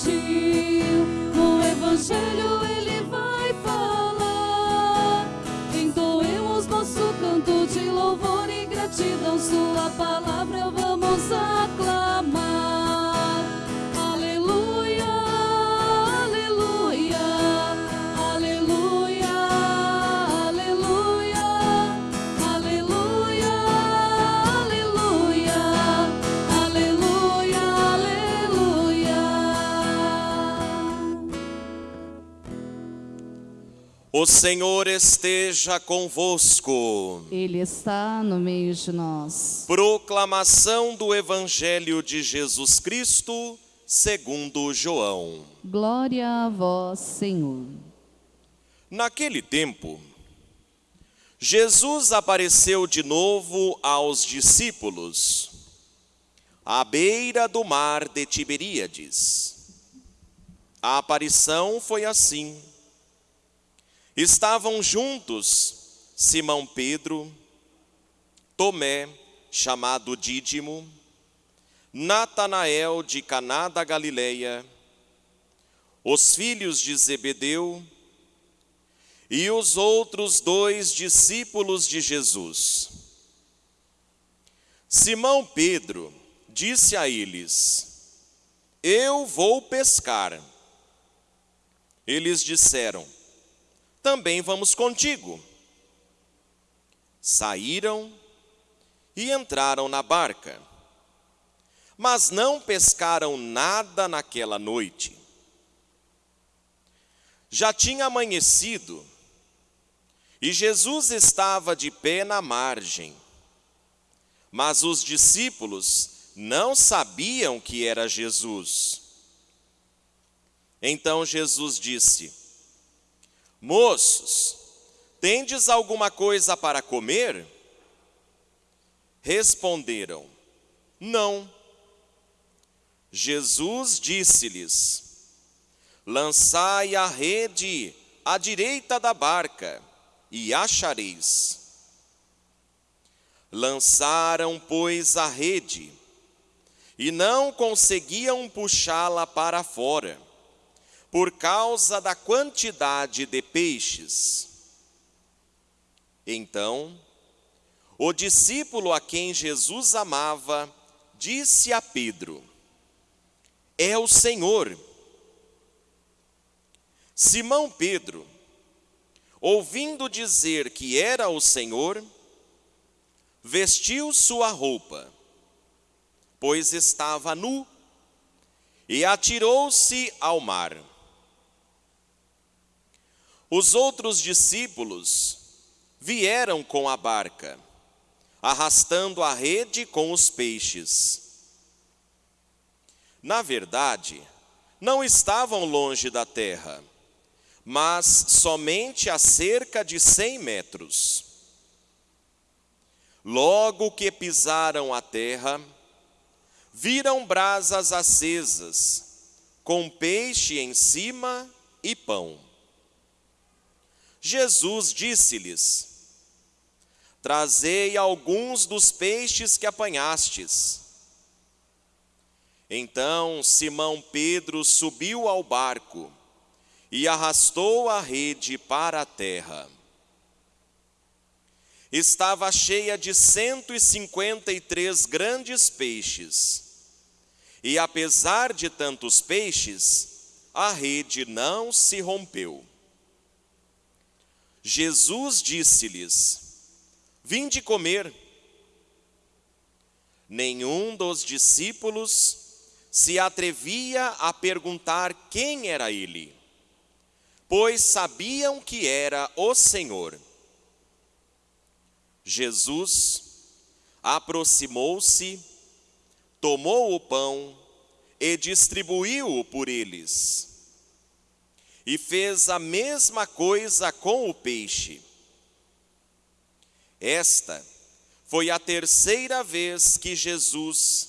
surgiu. No Evangelho O Senhor esteja convosco. Ele está no meio de nós. Proclamação do Evangelho de Jesus Cristo, segundo João. Glória a vós, Senhor. Naquele tempo, Jesus apareceu de novo aos discípulos, à beira do mar de Tiberíades. A aparição foi assim. Estavam juntos Simão Pedro, Tomé, chamado Dídimo, Natanael de Caná da Galileia, os filhos de Zebedeu e os outros dois discípulos de Jesus. Simão Pedro disse a eles: Eu vou pescar. Eles disseram: Também vamos contigo. Saíram e entraram na barca, mas não pescaram nada naquela noite. Já tinha amanhecido e Jesus estava de pé na margem. Mas os discípulos não sabiam que era Jesus. Então Jesus disse: Moços, tendes alguma coisa para comer? Responderam: Não. Jesus disse-lhes: Lançai a rede à direita da barca e achareis. Lançaram, pois, a rede e não conseguiam puxá-la para fora, por causa da quantidade de peixes. Então, o discípulo a quem Jesus amava disse a Pedro: É o Senhor. Simão Pedro, ouvindo dizer que era o Senhor, vestiu sua roupa, pois estava nu, e atirou-se ao mar. Os outros discípulos vieram com a barca, arrastando a rede com os peixes. Na verdade, não estavam longe da terra, mas somente a cerca de cem metros. Logo que pisaram a terra, viram brasas acesas, com peixe em cima e pão. Jesus disse-lhes: Trazei alguns dos peixes que apanhastes. Então Simão Pedro subiu ao barco e arrastou a rede para a terra. Estava cheia de cento e cinquenta e três grandes peixes, e apesar de tantos peixes, a rede não se rompeu. Jesus disse-lhes: Vinde comer. Nenhum dos discípulos se atrevia a perguntar quem era ele, pois sabiam que era o Senhor. Jesus aproximou-se, tomou o pão e distribuiu-o por eles. E fez a mesma coisa com o peixe. Esta foi a terceira vez que Jesus,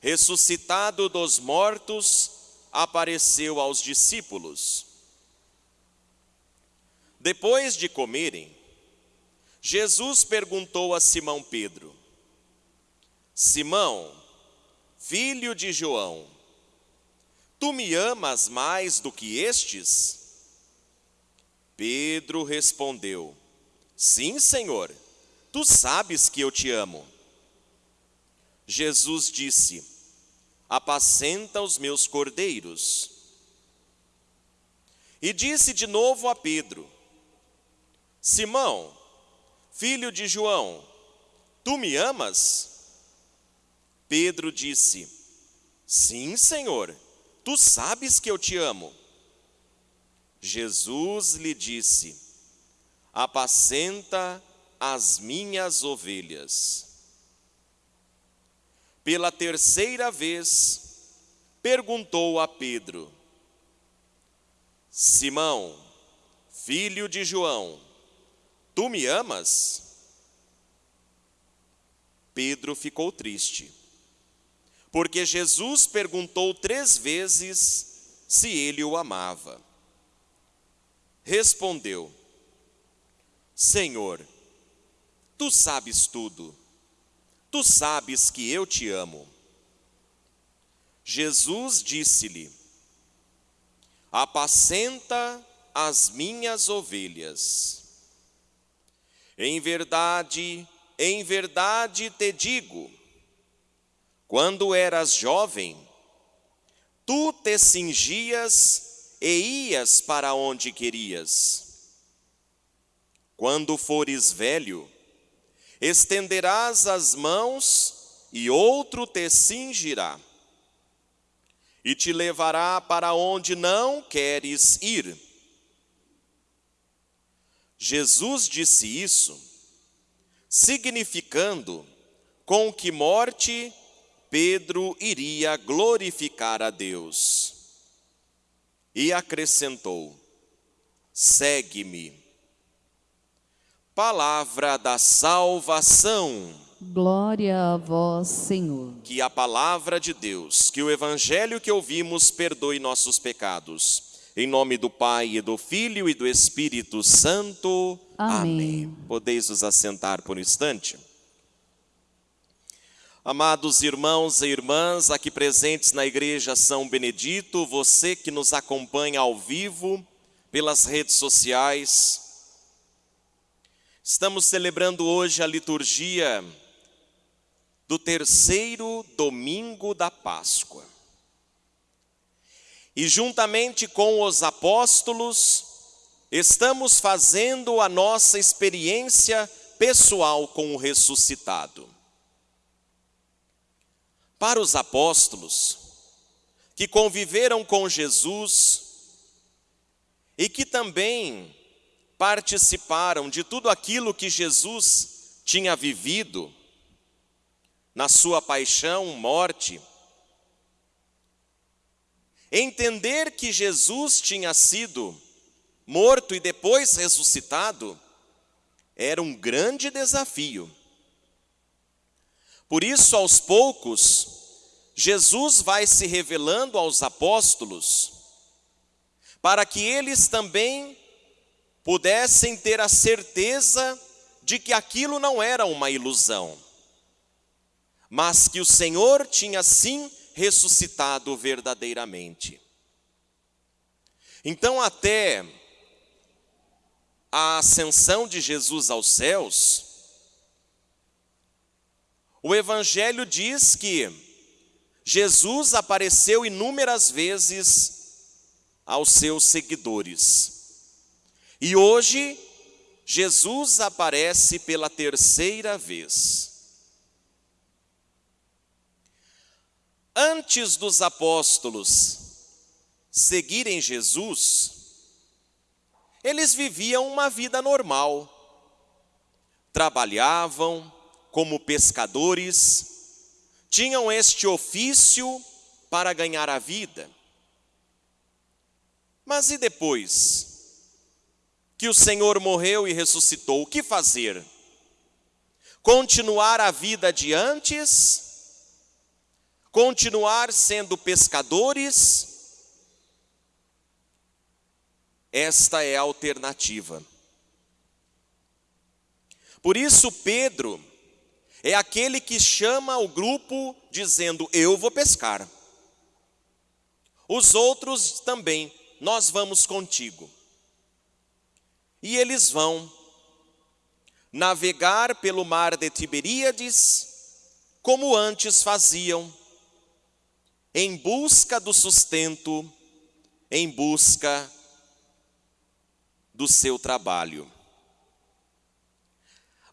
ressuscitado dos mortos, apareceu aos discípulos. Depois de comerem, Jesus perguntou a Simão Pedro: Simão, filho de João, Tu me amas mais do que estes? Pedro respondeu: Sim, Senhor, tu sabes que eu te amo. Jesus disse: Apacenta os meus cordeiros. E disse de novo a Pedro: Simão, filho de João, tu me amas? Pedro disse: Sim, Senhor, tu sabes que eu te amo. Jesus lhe disse: Apacenta as minhas ovelhas. Pela terceira vez, perguntou a Pedro: Simão, filho de João, tu me amas? Pedro ficou triste, porque Jesus perguntou três vezes se ele o amava. Respondeu: Senhor, tu sabes tudo, tu sabes que eu te amo. Jesus disse-lhe: Apacenta as minhas ovelhas. Em verdade, em verdade te digo, quando eras jovem, tu te cingias e ias para onde querias. Quando fores velho, estenderás as mãos e outro te cingirá e te levará para onde não queres ir. Jesus disse isso, significando com que morte Pedro iria glorificar a Deus. E acrescentou: Segue-me. Palavra da salvação. Glória a vós, Senhor. Que a palavra de Deus, que o evangelho que ouvimos perdoe nossos pecados. Em nome do Pai, e do Filho e do Espírito Santo. Amém. Amém. Podeis os assentar por um instante. Amados irmãos e irmãs aqui presentes na Igreja São Benedito, você que nos acompanha ao vivo pelas redes sociais, estamos celebrando hoje a liturgia do terceiro domingo da Páscoa. E juntamente com os apóstolos, estamos fazendo a nossa experiência pessoal com o ressuscitado. Para os apóstolos, que conviveram com Jesus e que também participaram de tudo aquilo que Jesus tinha vivido na sua paixão, morte, entender que Jesus tinha sido morto e depois ressuscitado era um grande desafio. Por isso, aos poucos, Jesus vai se revelando aos apóstolos, para que eles também pudessem ter a certeza de que aquilo não era uma ilusão, mas que o Senhor tinha sim ressuscitado verdadeiramente. Então, até a ascensão de Jesus aos céus, o Evangelho diz que Jesus apareceu inúmeras vezes aos seus seguidores. E hoje, Jesus aparece pela terceira vez. Antes dos apóstolos seguirem Jesus, eles viviam uma vida normal, trabalhavam, como pescadores, tinham este ofício para ganhar a vida. Mas e depois que o Senhor morreu e ressuscitou, o que fazer? Continuar a vida de antes? Continuar sendo pescadores? Esta é a alternativa. Por isso, Pedro, é aquele que chama o grupo dizendo: Eu vou pescar. Os outros também, nós vamos contigo. E eles vão navegar pelo mar de Tiberíades, como antes faziam, em busca do sustento, em busca do seu trabalho.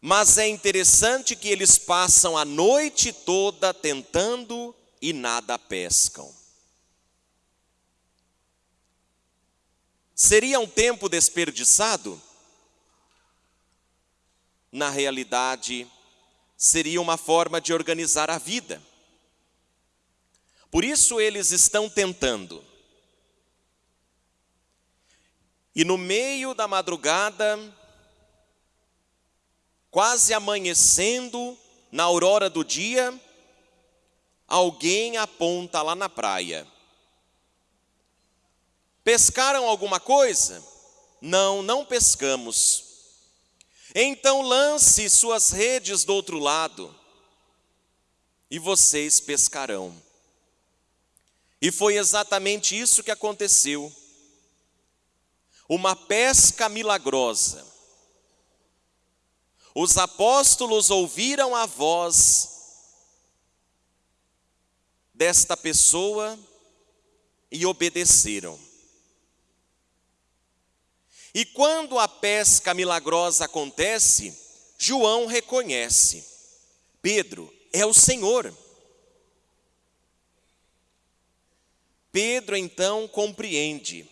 Mas é interessante que eles passam a noite toda tentando e nada pescam. Seria um tempo desperdiçado? Na realidade, seria uma forma de organizar a vida. Por isso eles estão tentando. E no meio da madrugada, quase amanhecendo, na aurora do dia, alguém aponta lá na praia. Pescaram alguma coisa? Não, não pescamos. Então lance suas redes do outro lado, e vocês pescarão. E foi exatamente isso que aconteceu. Uma pesca milagrosa. Os apóstolos ouviram a voz desta pessoa e obedeceram. E quando a pesca milagrosa acontece, João reconhece: Pedro é o Senhor. Pedro então compreende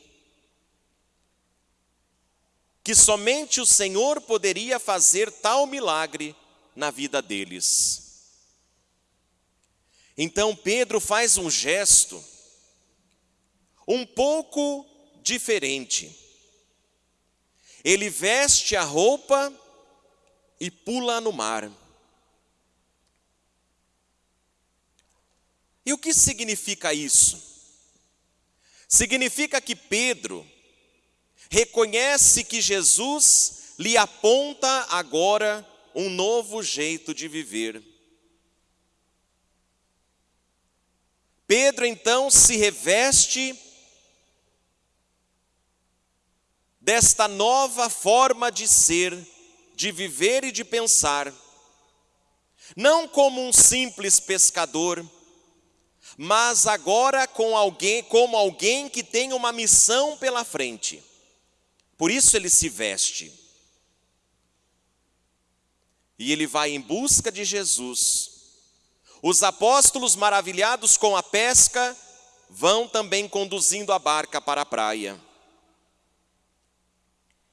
que somente o Senhor poderia fazer tal milagre na vida deles. Então Pedro faz um gesto um pouco diferente. Ele veste a roupa e pula no mar. E o que significa isso? Significa que Pedro reconhece que Jesus lhe aponta agora um novo jeito de viver. Pedro então se reveste desta nova forma de ser, de viver e de pensar, não como um simples pescador, mas agora com alguém, como alguém que tem uma missão pela frente. Por isso ele se veste. E ele vai em busca de Jesus. Os apóstolos, maravilhados com a pesca, vão também conduzindo a barca para a praia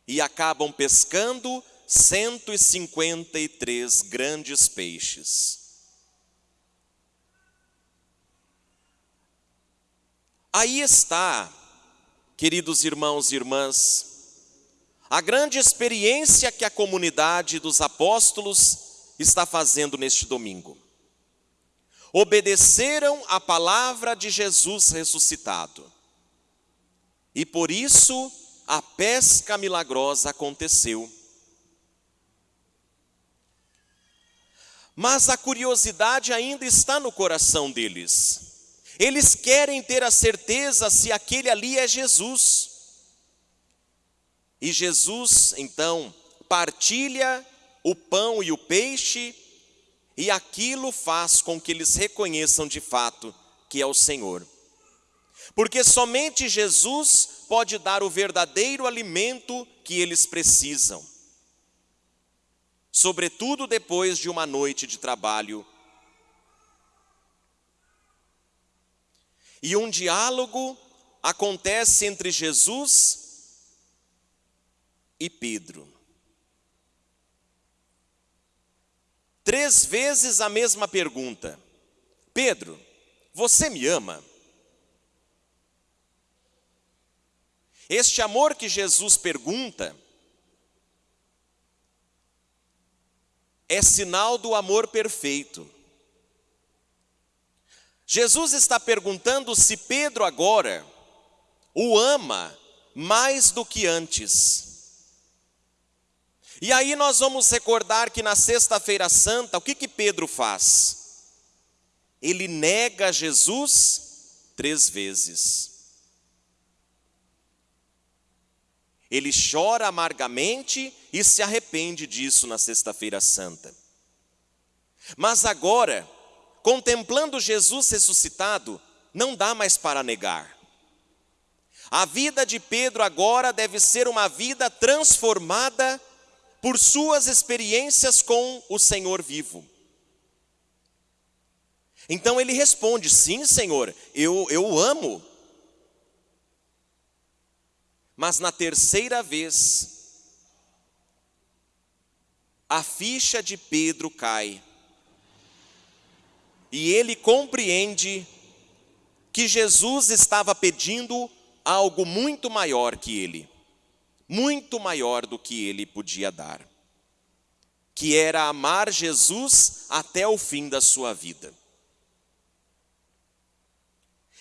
e acabam pescando 153 grandes peixes. Aí está, queridos irmãos e irmãs, a grande experiência que a comunidade dos apóstolos está fazendo neste domingo. Obedeceram a palavra de Jesus ressuscitado, e por isso a pesca milagrosa aconteceu. Mas a curiosidade ainda está no coração deles. Eles querem ter a certeza se aquele ali é Jesus. E Jesus, então, partilha o pão e o peixe, e aquilo faz com que eles reconheçam de fato que é o Senhor. Porque somente Jesus pode dar o verdadeiro alimento que eles precisam, sobretudo depois de uma noite de trabalho. E um diálogo acontece entre Jesus e Pedro. Três vezes a mesma pergunta: Pedro, você me ama? Este amor que Jesus pergunta é sinal do amor perfeito. Jesus está perguntando se Pedro agora o ama mais do que antes. E aí nós vamos recordar que na Sexta-feira Santa, o que, que Pedro faz? Ele nega Jesus três vezes. Ele chora amargamente e se arrepende disso na Sexta-feira Santa. Mas agora, contemplando Jesus ressuscitado, não dá mais para negar. A vida de Pedro agora deve ser uma vida transformada por suas experiências com o Senhor vivo. Então ele responde: Sim, Senhor, eu, eu amo. Mas na terceira vez, a ficha de Pedro cai. E ele compreende que Jesus estava pedindo algo muito maior que ele, muito maior do que ele podia dar, que era amar Jesus até o fim da sua vida.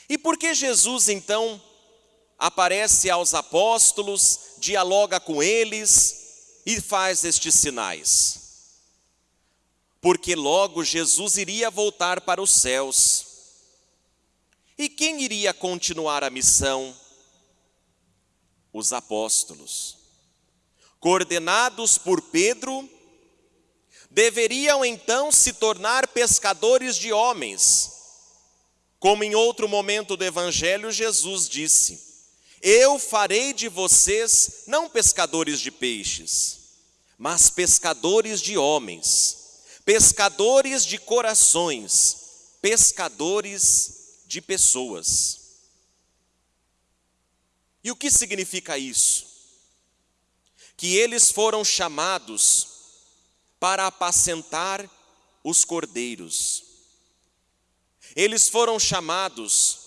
E por que Jesus então aparece aos apóstolos, dialoga com eles e faz estes sinais? Porque logo Jesus iria voltar para os céus. E quem iria continuar a missão? Os apóstolos, coordenados por Pedro, deveriam então se tornar pescadores de homens. Como em outro momento do Evangelho, Jesus disse: Eu farei de vocês não pescadores de peixes, mas pescadores de homens, pescadores de corações, pescadores de pessoas. E o que significa isso? Que eles foram chamados para apacentar os cordeiros. Eles foram chamados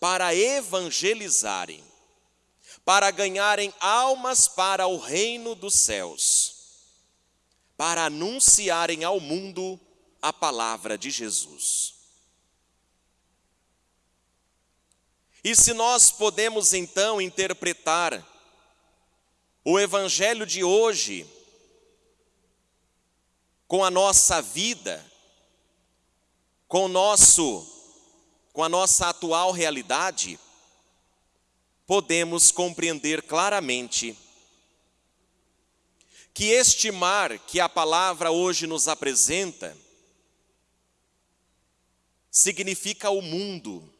para evangelizarem, para ganharem almas para o reino dos céus, para anunciarem ao mundo a palavra de Jesus. E se nós podemos então interpretar o Evangelho de hoje com a nossa vida, com o nosso, com a nossa atual realidade, podemos compreender claramente que este mar que a palavra hoje nos apresenta significa o mundo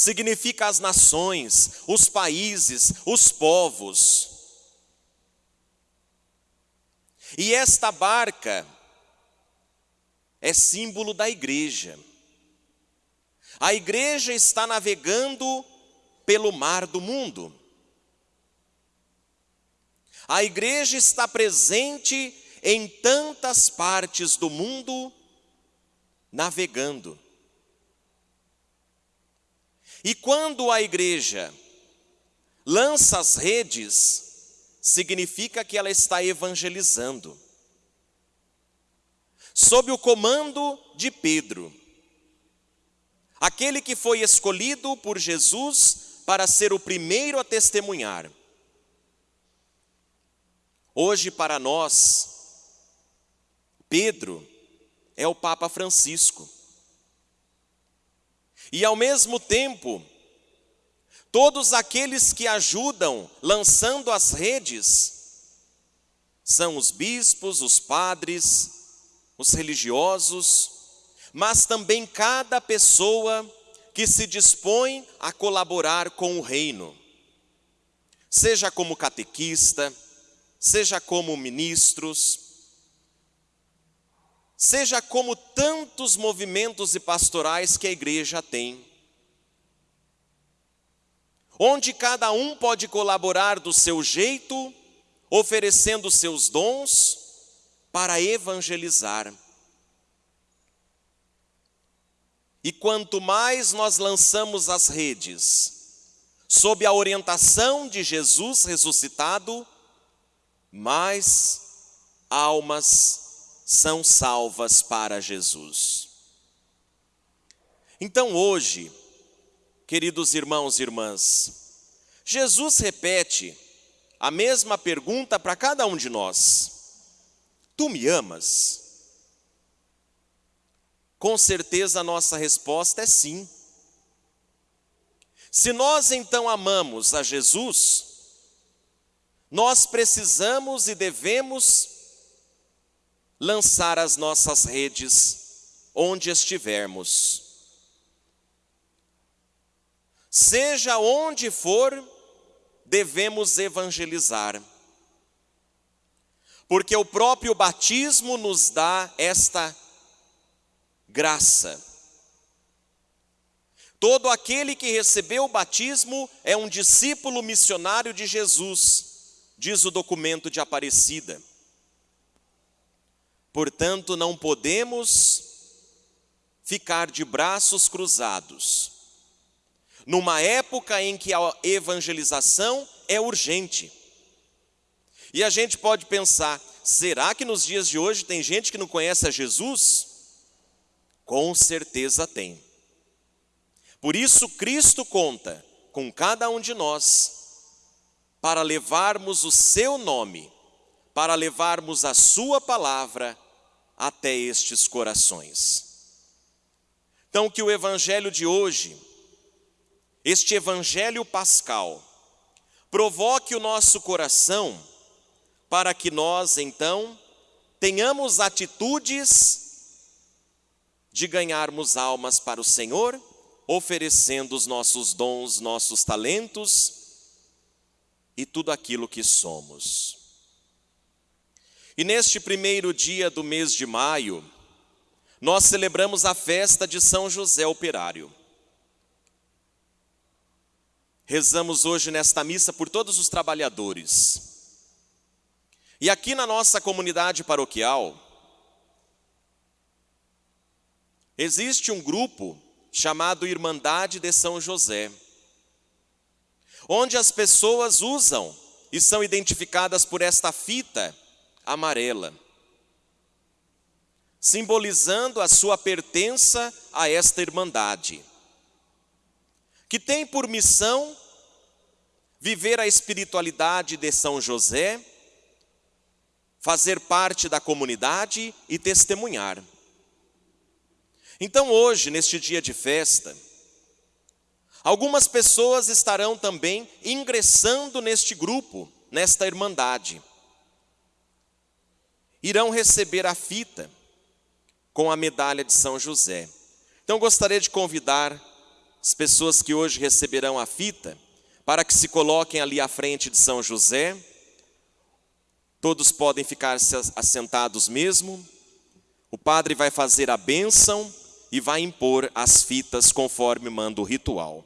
significa as nações, os países, os povos. E esta barca é símbolo da igreja. A igreja está navegando pelo mar do mundo. A igreja está presente em tantas partes do mundo, navegando. E quando a igreja lança as redes, significa que ela está evangelizando. Sob o comando de Pedro, aquele que foi escolhido por Jesus para ser o primeiro a testemunhar. Hoje, para nós, Pedro é o Papa Francisco. E ao mesmo tempo, todos aqueles que ajudam lançando as redes são os bispos, os padres, os religiosos, mas também cada pessoa que se dispõe a colaborar com o reino, seja como catequista, seja como ministros, seja como tantos movimentos e pastorais que a igreja tem, onde cada um pode colaborar do seu jeito, oferecendo seus dons para evangelizar. E quanto mais nós lançamos as redes, sob a orientação de Jesus ressuscitado, mais almas são salvas para Jesus. Então hoje, queridos irmãos e irmãs, Jesus repete a mesma pergunta para cada um de nós: Tu me amas? Com certeza a nossa resposta é sim. Se nós então amamos a Jesus, nós precisamos e devemos lançar as nossas redes onde estivermos. Seja onde for, devemos evangelizar. Porque o próprio batismo nos dá esta graça. Todo aquele que recebeu o batismo é um discípulo missionário de Jesus, diz o documento de Aparecida. Portanto, não podemos ficar de braços cruzados numa época em que a evangelização é urgente. E a gente pode pensar: será que nos dias de hoje tem gente que não conhece a Jesus? Com certeza tem. Por isso, Cristo conta com cada um de nós para levarmos o seu nome, para levarmos a sua palavra até estes corações. Então, que o evangelho de hoje este evangelho pascal provoque o nosso coração para que nós então tenhamos atitudes de ganharmos almas para o Senhor, oferecendo os nossos dons, nossos talentos e tudo aquilo que somos. E neste primeiro dia do mês de maio, nós celebramos a festa de São José Operário. Rezamos hoje nesta missa por todos os trabalhadores. E aqui na nossa comunidade paroquial, existe um grupo chamado Irmandade de São José, onde as pessoas usam e são identificadas por esta fita amarela, simbolizando a sua pertença a esta irmandade, que tem por missão viver a espiritualidade de São José, fazer parte da comunidade e testemunhar. Então, hoje, neste dia de festa, algumas pessoas estarão também ingressando neste grupo, nesta irmandade. Irão receber a fita com a medalha de São José. Então, gostaria de convidar as pessoas que hoje receberão a fita para que se coloquem ali à frente de São José. Todos podem ficar assentados mesmo. O padre vai fazer a bênção e vai impor as fitas conforme manda o ritual.